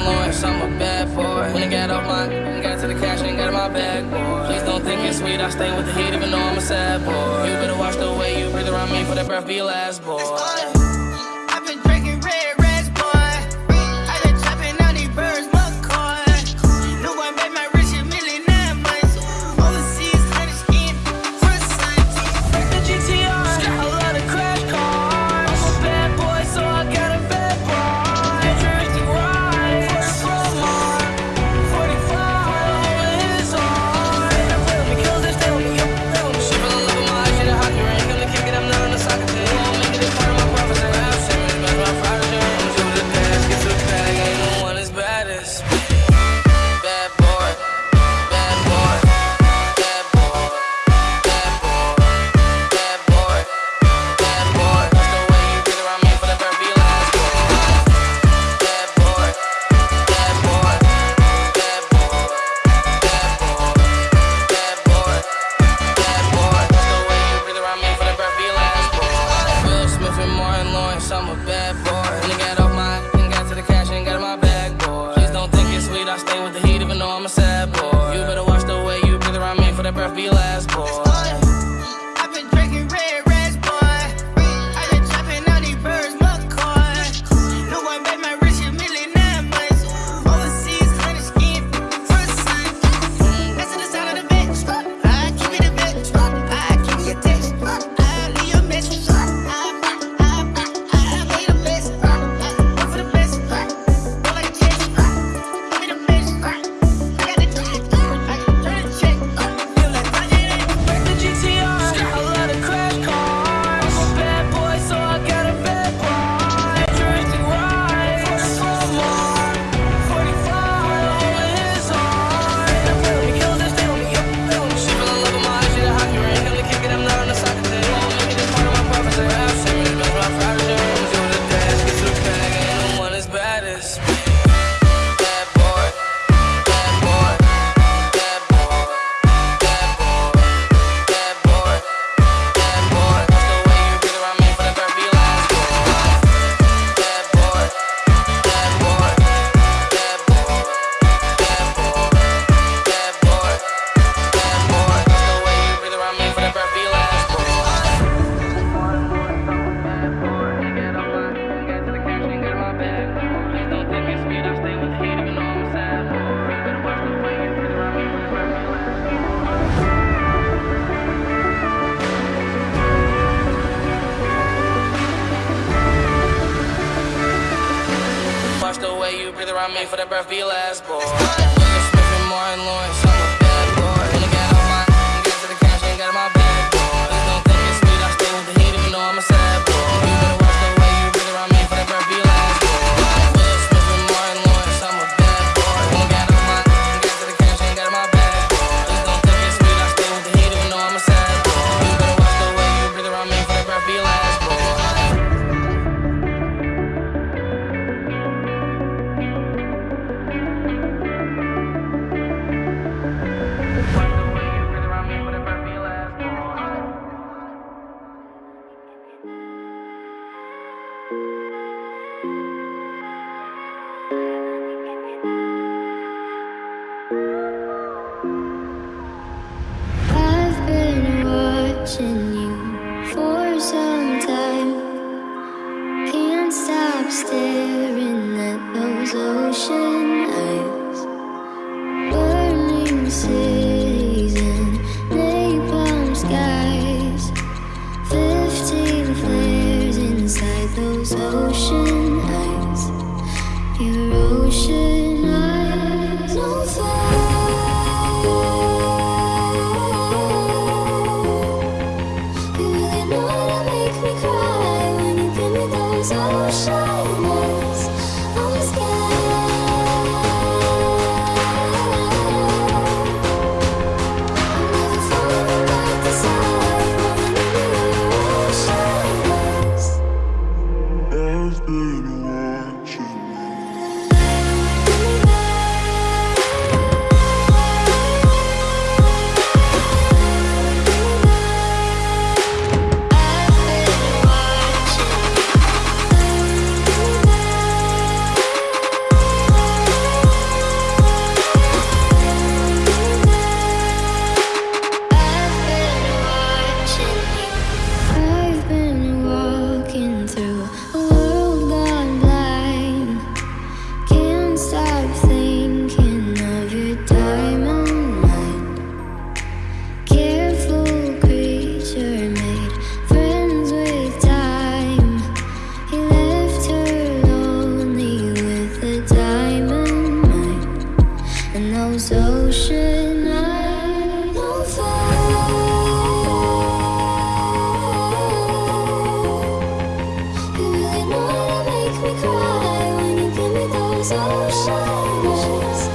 Lawrence, I'm a bad boy. When I got off my, got to the cash and got in my bag, boy. Please don't think it's sweet, I stay with the heat even though I'm a sad boy. You better watch the way you breathe around me for that breath be last, boy. couldn't birth me last, boy. for the birth of last boy. you for some time. Can't stop staring at those ocean eyes. Burning season, and napalm skies. Fifteen flares inside those ocean. oceans.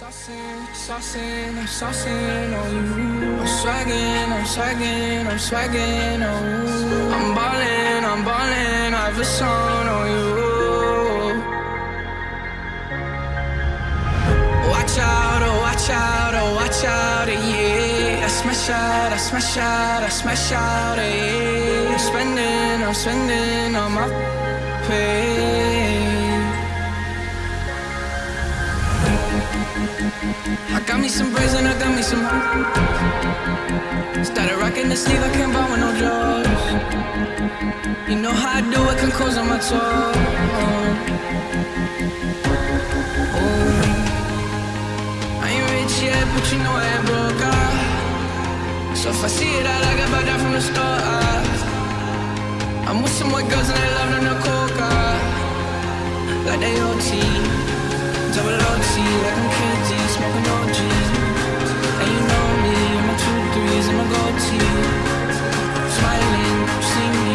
Saucing, saucing, I'm saucing on you. I'm swagging, I'm swagging, I'm swagging on you. I'm ballin', I'm ballin', I have a song on you. Watch out, oh watch out, oh watch out, eh, yeah. I smash out, I smash out, I smash out, eh, yeah. I'm spending, I'm spending on my pay. I got me some braids and I got me some. Started rocking the sleeve, I can't buy with no drawers. You know how I do it, can close on my toes. oh. I ain't rich yet, but you know I ain't broke. ah. So if I see it, I like it, buy from the store. ah. I'm with some white girls and they love them the coca. Like they OT. Double OT, like I'm KD, smoking OG. And you know me, I'm two threes. Smiling, me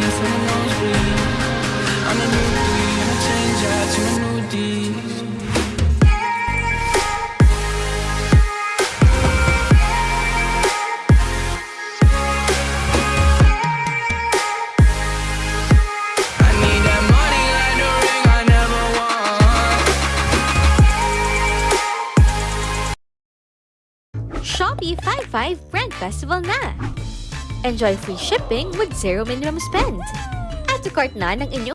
5 Brand Festival na! Enjoy free shipping with zero minimum spend! Add to cart na ng inyong